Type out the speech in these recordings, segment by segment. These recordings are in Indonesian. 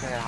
mas? Itu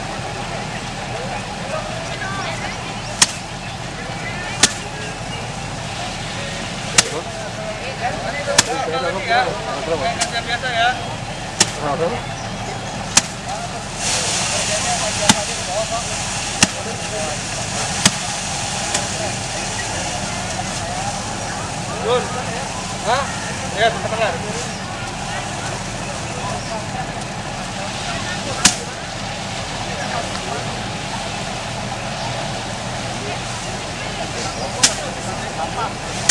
biasa ya. Jun. Hah? Tengah. Woi,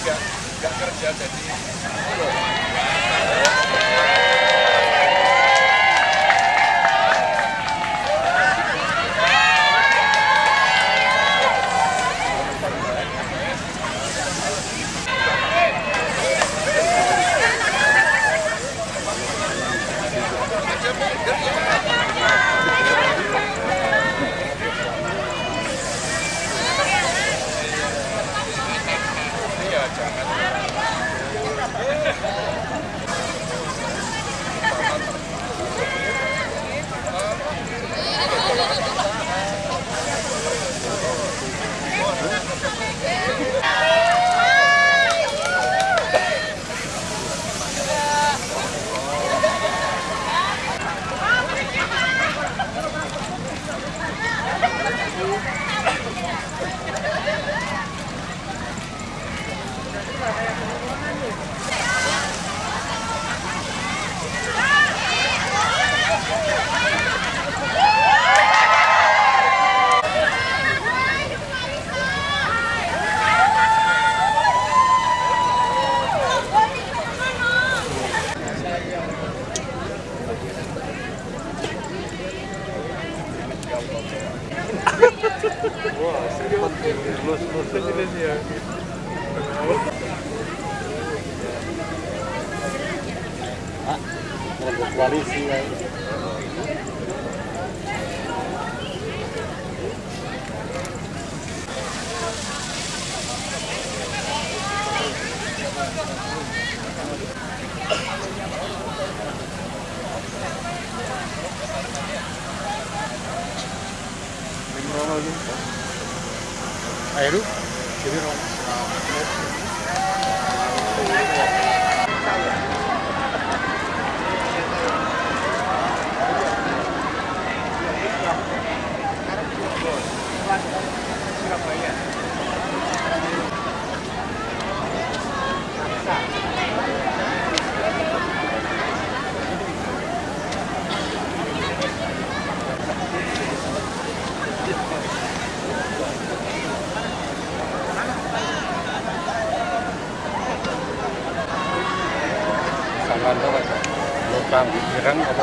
Nggak kerja jadi Ada koalisi ya. Ayo, jadi Sangan kan. Lubang pikiran apa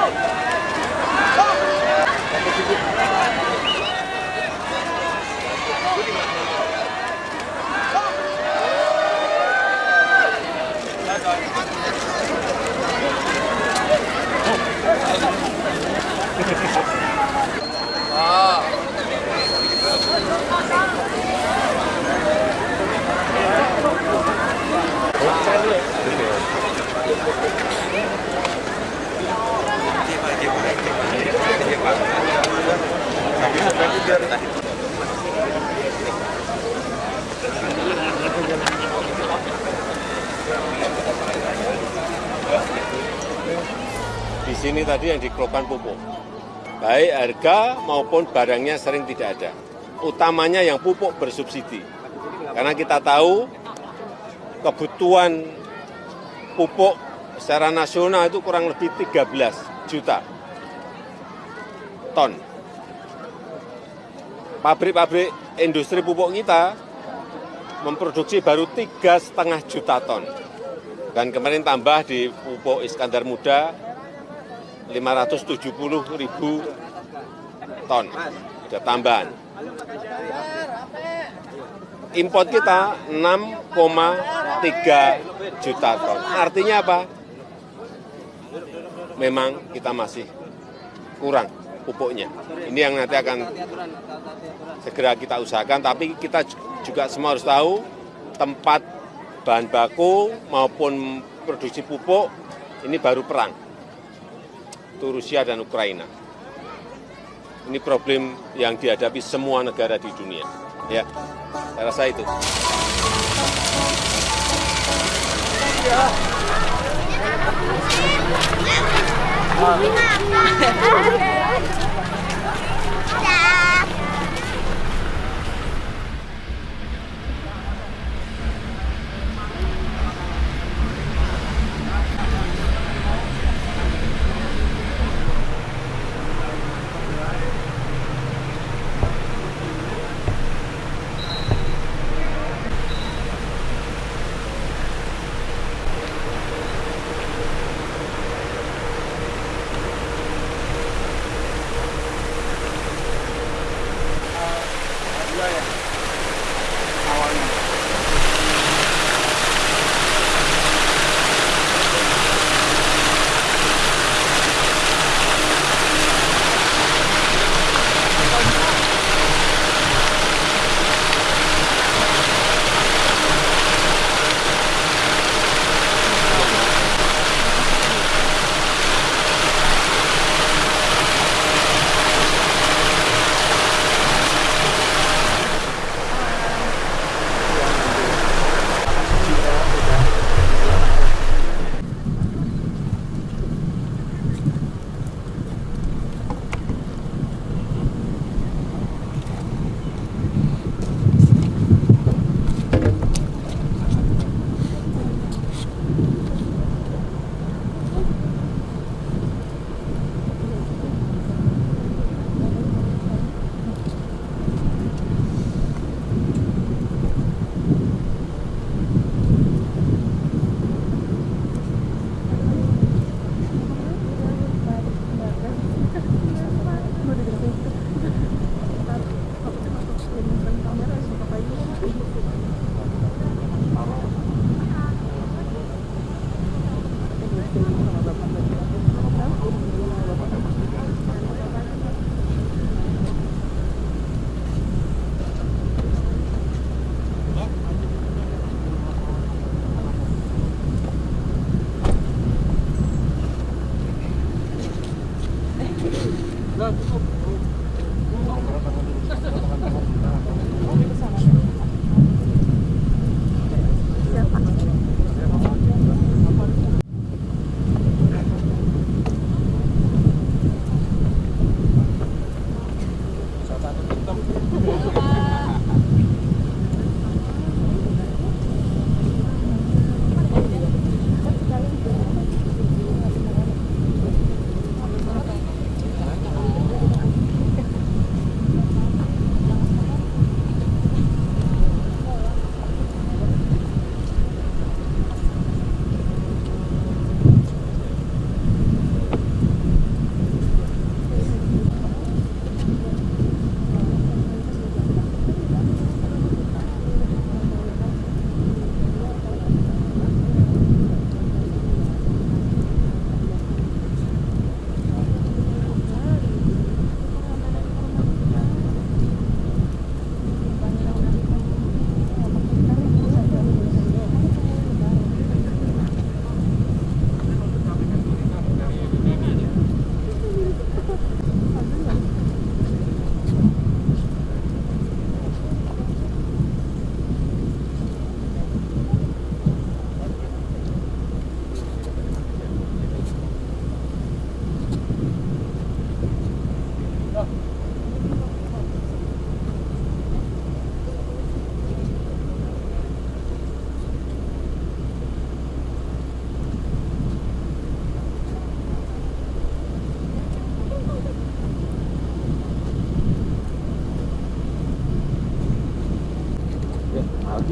Di sini tadi yang dikeluhkan pupuk. Baik harga maupun barangnya sering tidak ada. Utamanya yang pupuk bersubsidi. Karena kita tahu kebutuhan pupuk secara nasional itu kurang lebih 13 juta ton. Pabrik-pabrik industri pupuk kita memproduksi baru tiga setengah juta ton. Dan kemarin tambah di pupuk Iskandar Muda 570 ribu ton. Ada tambahan. Import kita 6,3 juta ton. Artinya apa? Memang kita masih kurang pupuknya. Ini yang nanti akan segera kita usahakan, tapi kita juga semua harus tahu tempat bahan baku maupun produksi pupuk ini baru perang. Itu Rusia dan Ukraina. Ini problem yang dihadapi semua negara di dunia. Ya, saya rasa itu. Ya. Ah.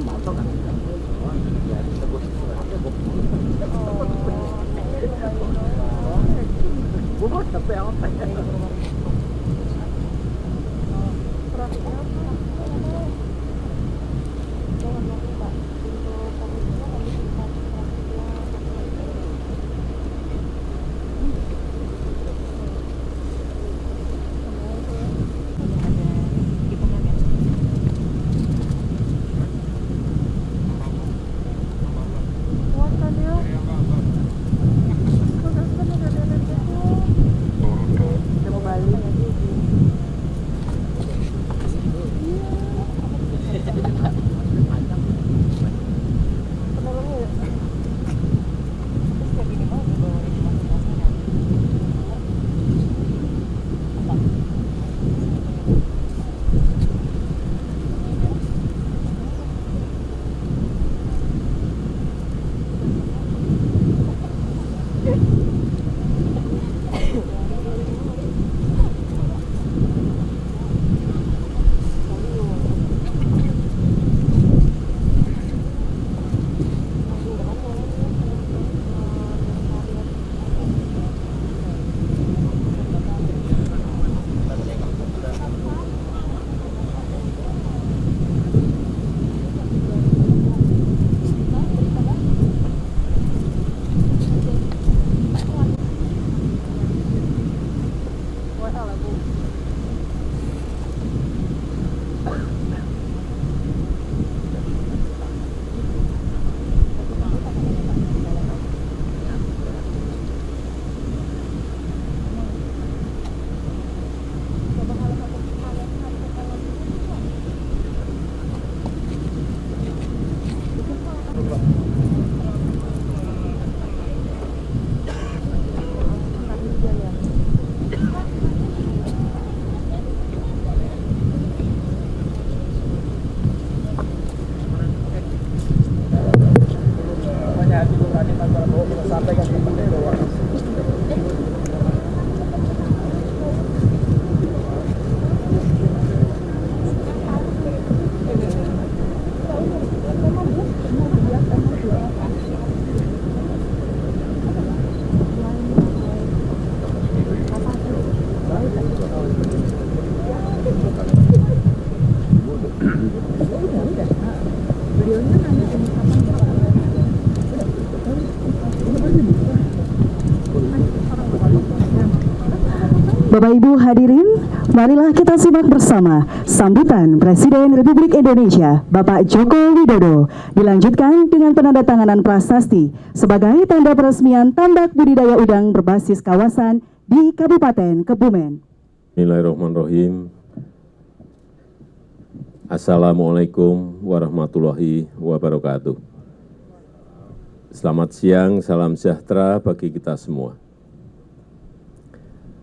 毛躁的。不不不不不。不不不不。Bapak Ibu hadirin, marilah kita simak bersama sambutan Presiden Republik Indonesia Bapak Joko Widodo dilanjutkan dengan penandatanganan prasasti sebagai tanda peresmian tambak budidaya udang berbasis kawasan di Kabupaten Kebumen. Bismillahirrahmanirrahim. Assalamualaikum warahmatullahi wabarakatuh. Selamat siang, salam sejahtera bagi kita semua.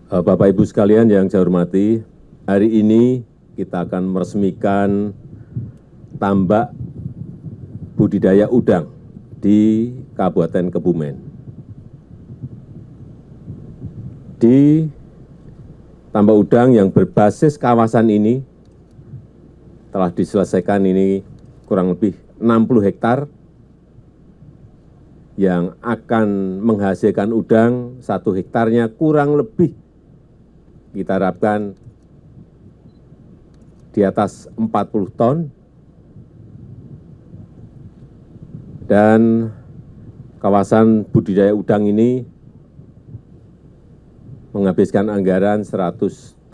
Eh, Bapak Ibu sekalian yang saya hormati, hari ini kita akan meresmikan tambak budidaya udang di Kabupaten Kebumen. Di tambak udang yang berbasis kawasan ini telah diselesaikan ini kurang lebih 60 hektar yang akan menghasilkan udang satu hektarnya kurang lebih kita harapkan di atas 40 ton dan kawasan budidaya udang ini menghabiskan anggaran 175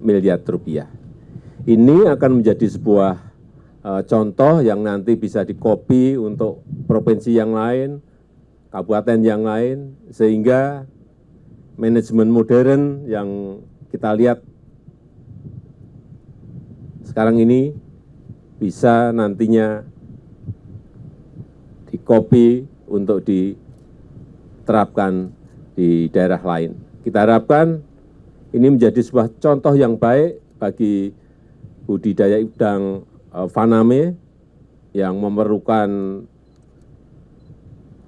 miliar rupiah. Ini akan menjadi sebuah uh, contoh yang nanti bisa dikopi untuk provinsi yang lain, kabupaten yang lain, sehingga manajemen modern yang kita lihat sekarang ini bisa nantinya dikopi untuk diterapkan di daerah lain. Kita harapkan ini menjadi sebuah contoh yang baik bagi budidaya udang faname eh, yang memerlukan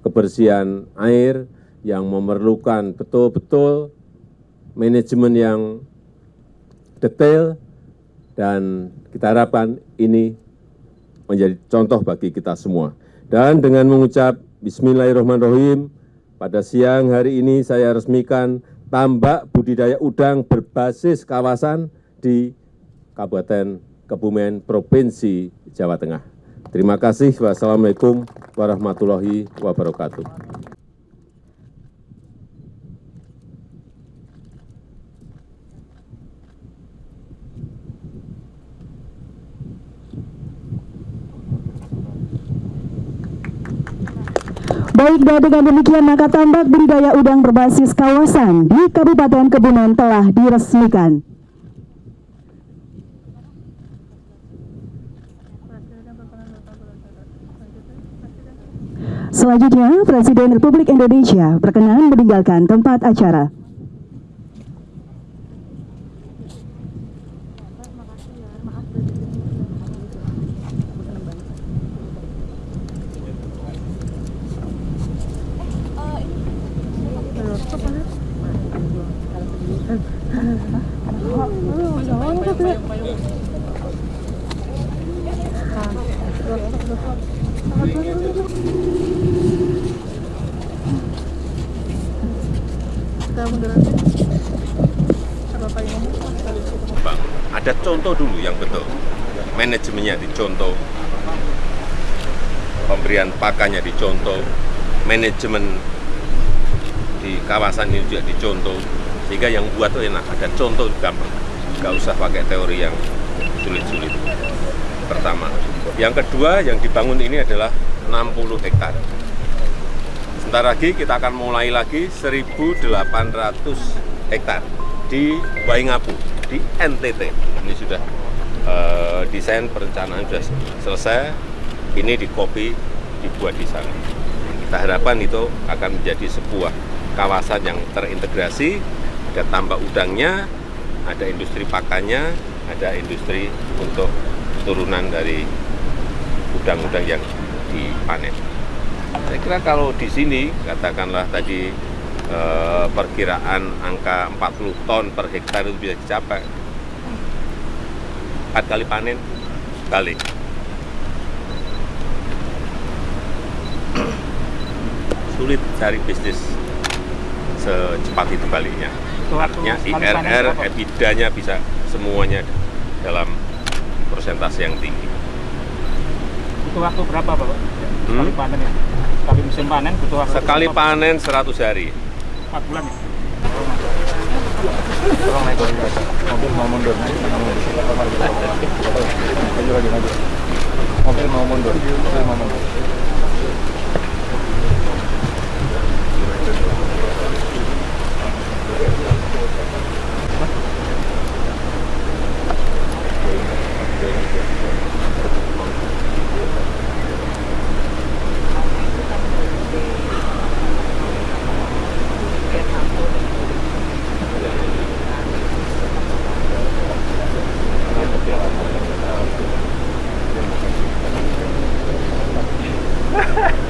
kebersihan air, yang memerlukan betul-betul manajemen yang detail dan kita harapkan ini menjadi contoh bagi kita semua. Dan dengan mengucap Bismillahirrahmanirrahim, pada siang hari ini saya resmikan tambak budidaya udang berbasis kawasan di Kabupaten Kebumen, Provinsi Jawa Tengah. Terima kasih. Wassalamualaikum warahmatullahi wabarakatuh. Baik dan dengan demikian maka tambak budidaya udang berbasis kawasan di Kabupaten Kebumen telah diresmikan. Selanjutnya, Presiden Republik Indonesia berkenan meninggalkan tempat acara. Bang, ada contoh dulu yang betul. Manajemennya dicontoh, pemberian pakannya dicontoh, manajemen di kawasan ini juga dicontoh, sehingga yang buat tuh enak, ada contoh gampang. Nggak usah pakai teori yang sulit-sulit. Pertama. Yang kedua, yang dibangun ini adalah 60 hektar. Sebentar lagi kita akan mulai lagi 1.800 hektar di Waingapu, di NTT. Ini sudah eh, desain perencanaan sudah selesai. Ini di kopi dibuat di sana. Kita harapkan itu akan menjadi sebuah kawasan yang terintegrasi, ada tambak udangnya, ada industri pakannya, ada industri untuk turunan dari udang-udang yang dipanen. Saya kira kalau di sini, katakanlah tadi eh, perkiraan angka 40 ton per hektar itu bisa dicapai. Empat kali panen, kali. Sulit cari bisnis secepat itu baliknya. Artinya IRR, EBITDA-nya bisa semuanya dalam persentase yang tinggi. Butuh waktu berapa Bapak? Sekali Hmm? panen ya? Sekali musim panen butuh waktu Sekali berapa? panen 100 hari. 4 bulan ya? Tolong naik dulu. Mobil mau mundur. Maju lagi, maju. Mobil mau mundur. Mobil mau mundur. Ha ha!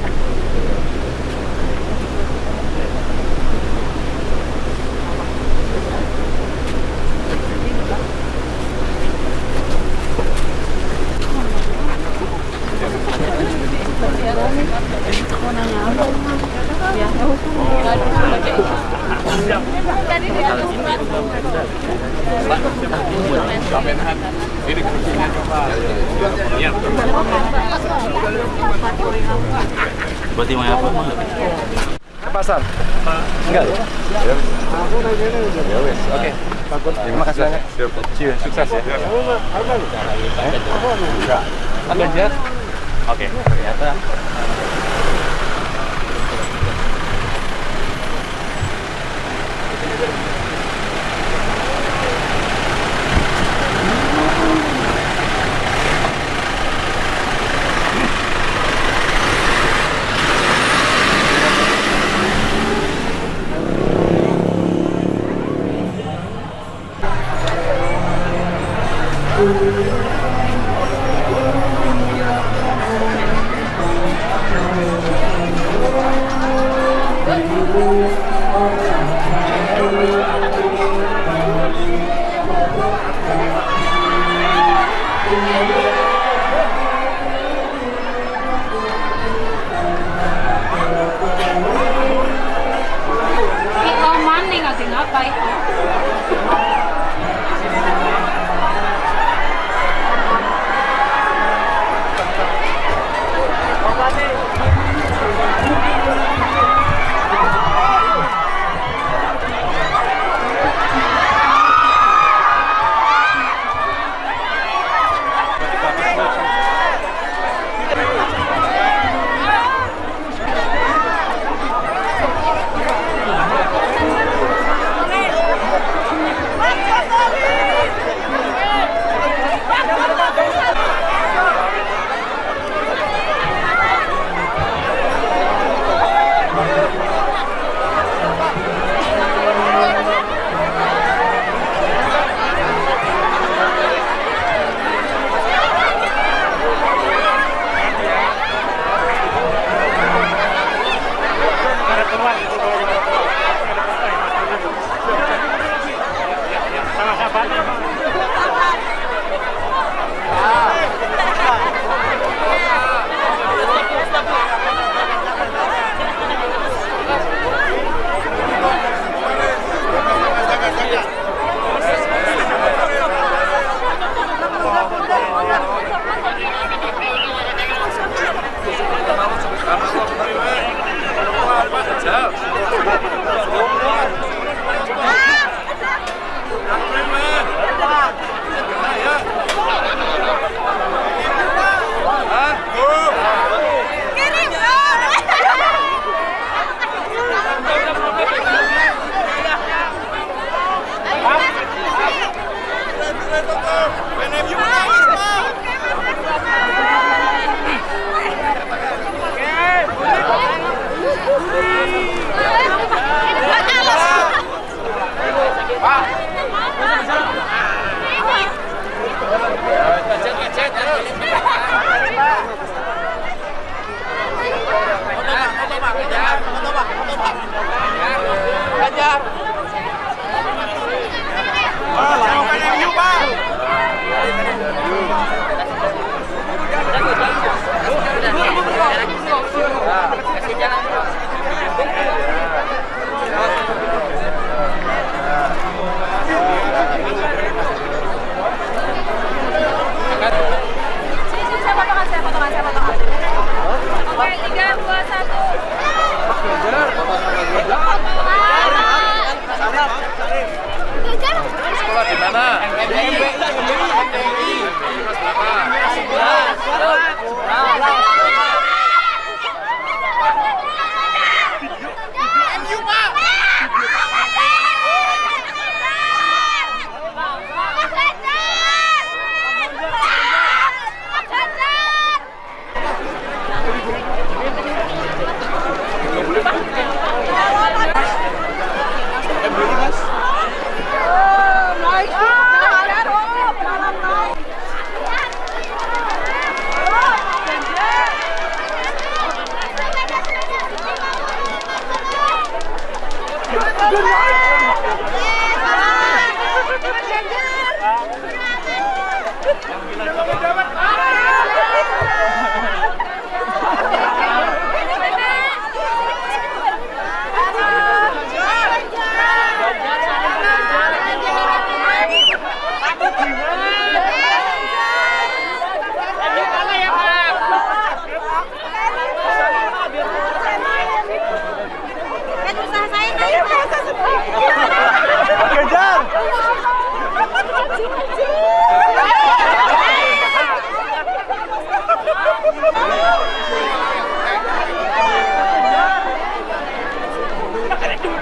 Oke. Terima kasih ya. Ternyata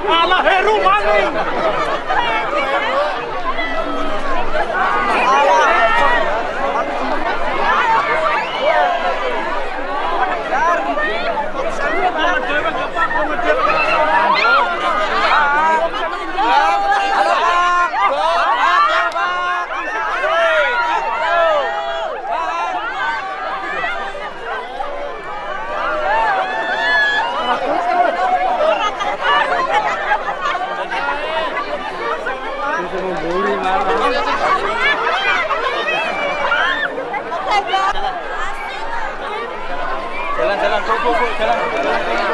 Alla herr Romanin! jalan jalan jalan jalan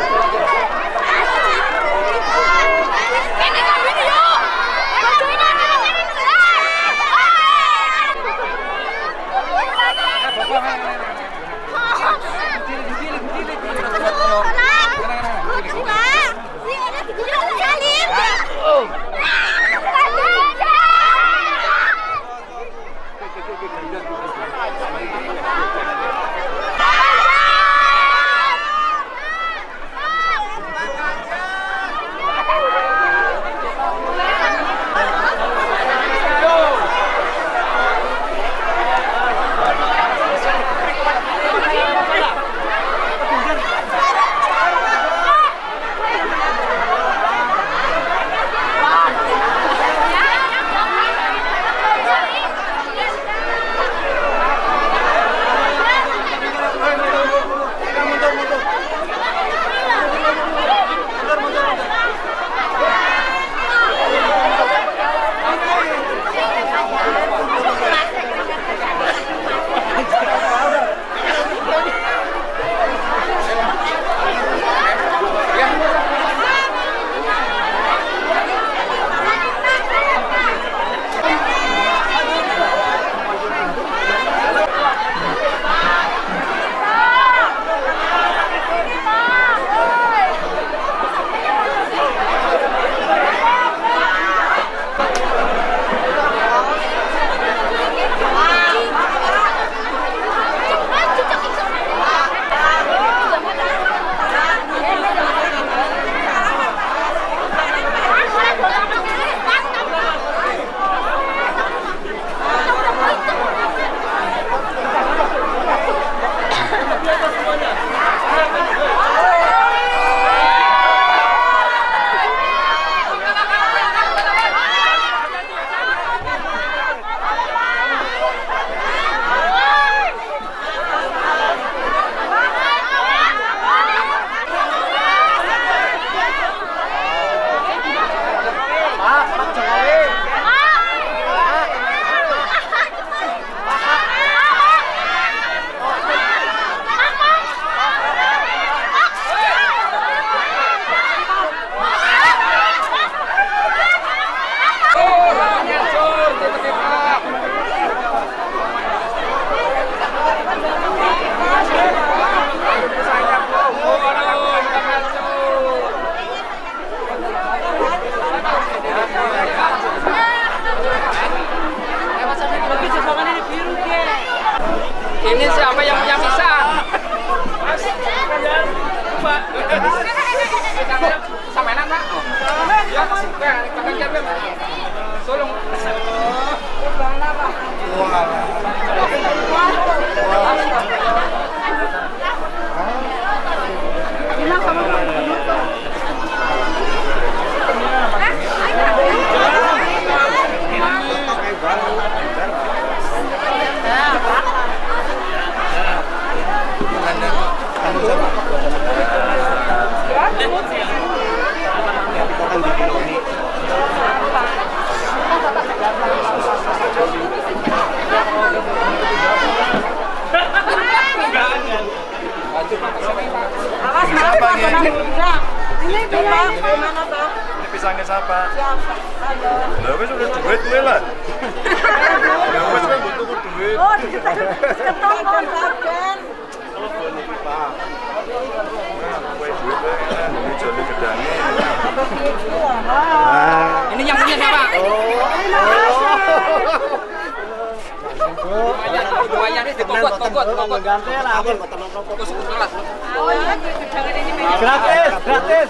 sekelas. Oh iya, jangan ini Gratis, gratis.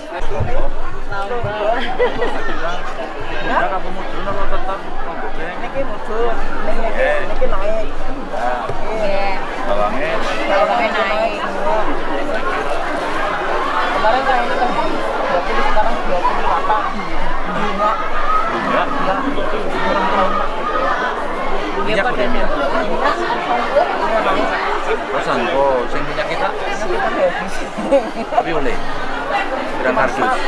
Ya kamu mudun apa tetap nggobeng? Niki mudun. Naik. Bawangnya Sampai naik. Kemarin kan ini kan 20 sekarang 28. Bunga. bunga. Iya pada Pesan kok sing minyak kita tapi oleh. Berang kardus.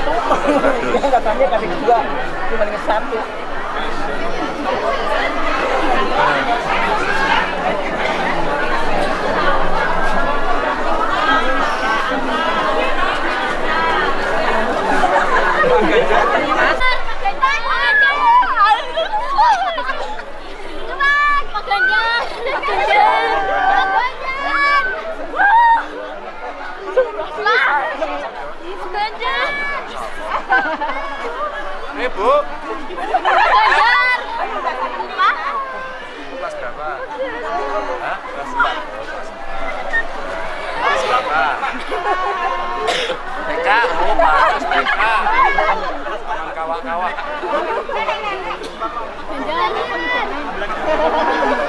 Katanya kali dua cuma dengan satu Eh, Bu. Kelas berapa? Hah? Kelas 4. Kelas berapa? Oh bagus TK. Jangan kawak-kawak.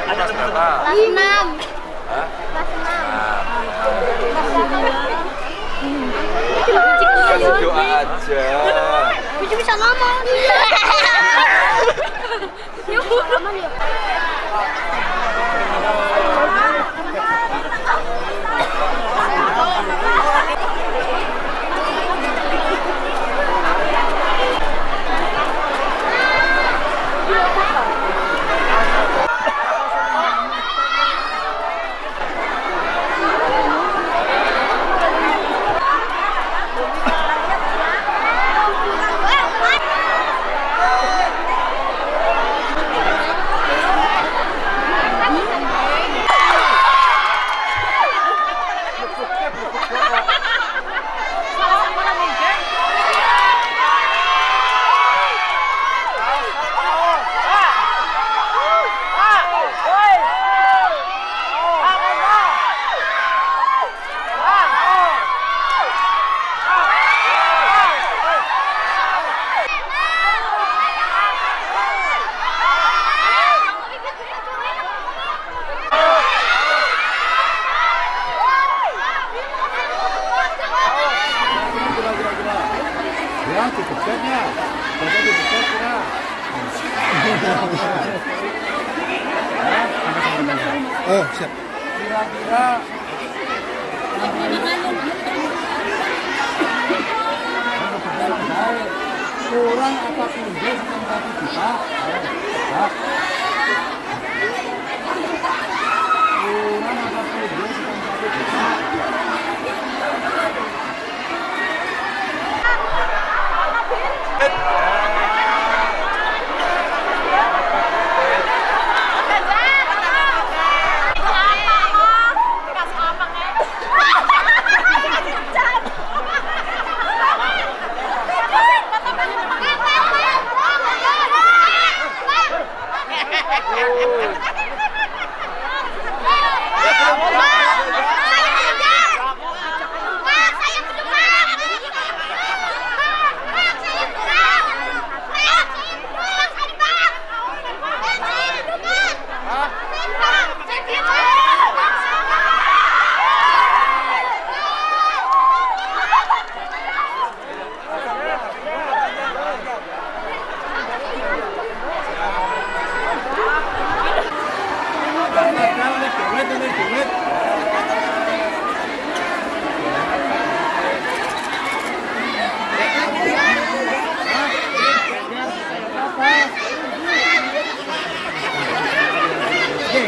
Kelas berapa? Kasih doa aja. Bisa bisa ngomong. Ya aman Ya cukup set ya. Bapak cukup set. Oh siap. Kurang apa kurang sama satu juta kurang satu juta And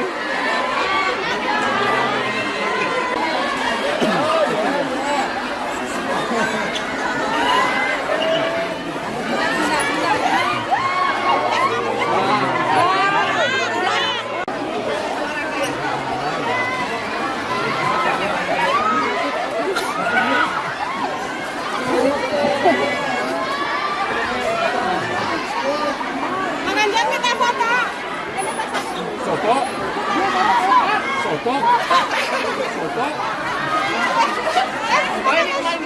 Menganjang Soto. Soto. Oh ini kemarin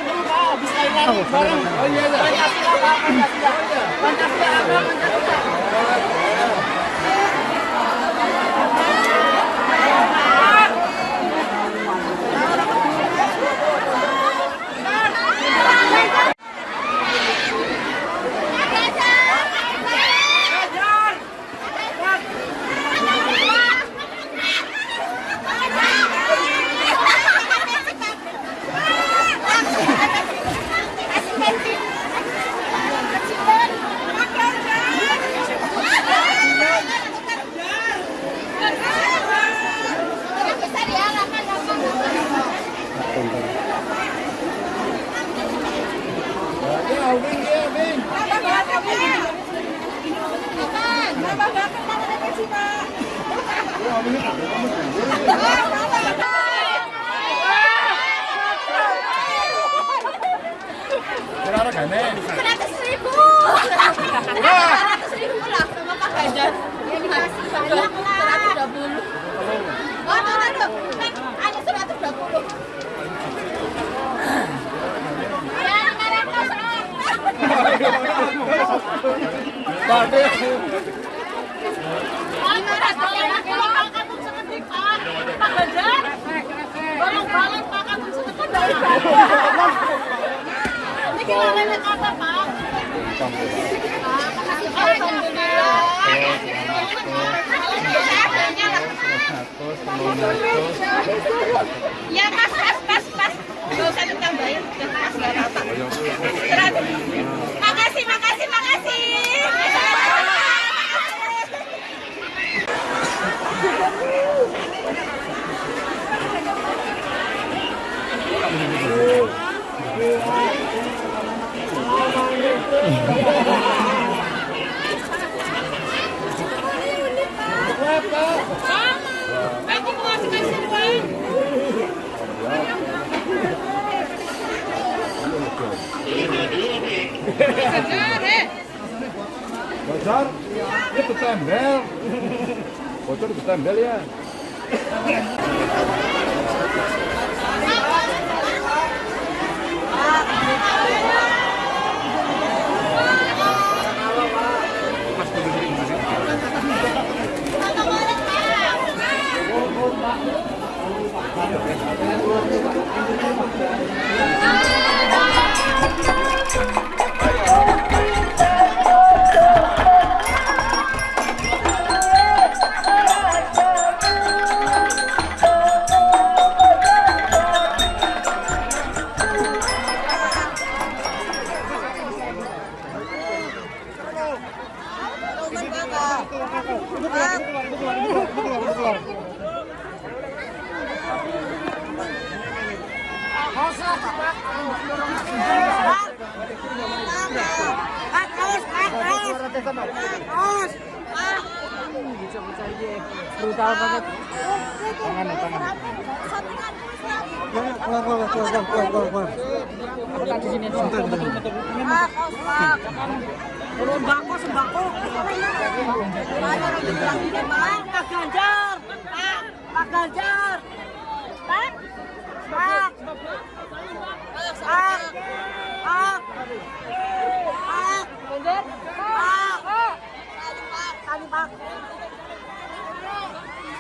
Yeah. Ketembel ya. Brutal banget. Tangan, tangan. Ya, keluar, keluar, keluar, keluar, keluar, keluar, keluar. Apa tak di sini? Bentar, bentar. Sembako, sembako. Pak Ganjar. Pak, Pak Ganjar. Pak. Pak. Pak. Pak. Pak. Ganjar. Pak. Tadi Pak.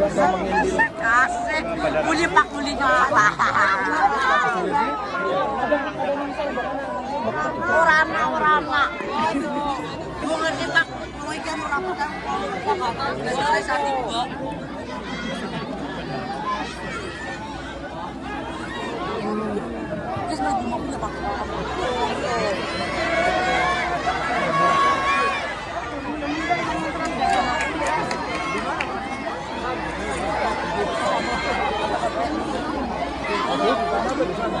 Asik. Muli pak muli Orama orama. Ibu ngerti pak. Pak. Jangan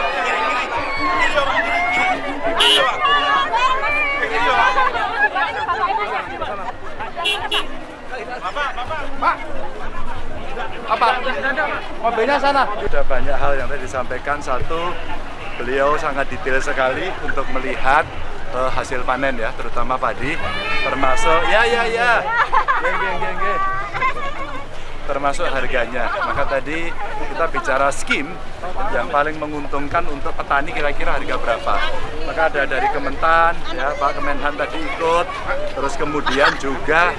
Mobilnya sana. Sudah banyak hal yang tadi disampaikan. Satu, beliau sangat detail sekali untuk melihat eh, hasil panen ya, terutama padi, termasuk ya ya ya, geng geng geng geng. Termasuk harganya. Maka tadi kita bicara skim yang paling menguntungkan untuk petani kira-kira harga berapa. Maka ada dari Kementan, ya Pak Kemenhan tadi ikut, terus kemudian juga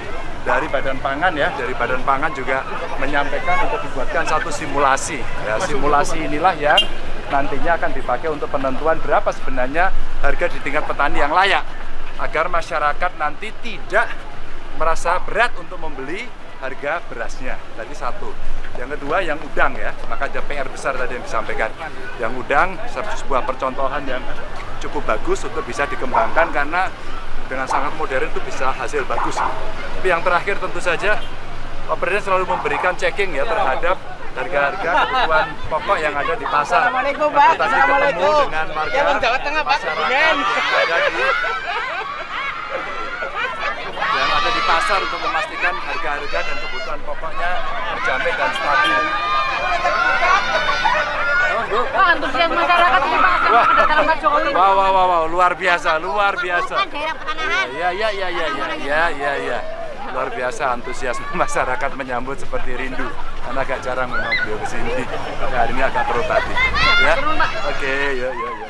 dari Badan Pangan ya, dari Badan Pangan juga menyampaikan untuk dibuatkan satu simulasi. Ya, simulasi inilah yang nantinya akan dipakai untuk penentuan berapa sebenarnya harga di tingkat petani yang layak agar masyarakat nanti tidak merasa berat untuk membeli harga berasnya. Tadi satu. Yang kedua yang udang ya, maka ada PR besar tadi yang disampaikan. Yang udang sebuah percontohan yang cukup bagus untuk bisa dikembangkan karena dengan sangat modern itu bisa hasil bagus. Tapi yang terakhir tentu saja Presiden selalu memberikan checking ya terhadap harga-harga kebutuhan pokok yang ada di pasar. Assalamualaikum, Pak. Assalamualaikum. dengan warga Ya, Jawa Tengah, Pak. ada di pasar untuk memastikan harga-harga dan kebutuhan pokoknya terjamin dan stabil. Pak, antusias masyarakat ini Pak Jokowi. Wah, wah, wah, wah, luar biasa, luar biasa. Bukan daerah pertanahan. Ya, ya, ya, ya, ya, ya, ya, ya. Luar biasa antusiasme masyarakat menyambut seperti rindu. Karena agak jarang memang beliau ke sini. Nah, hari ini agak perut hati. Ya. Oke, ya, ya.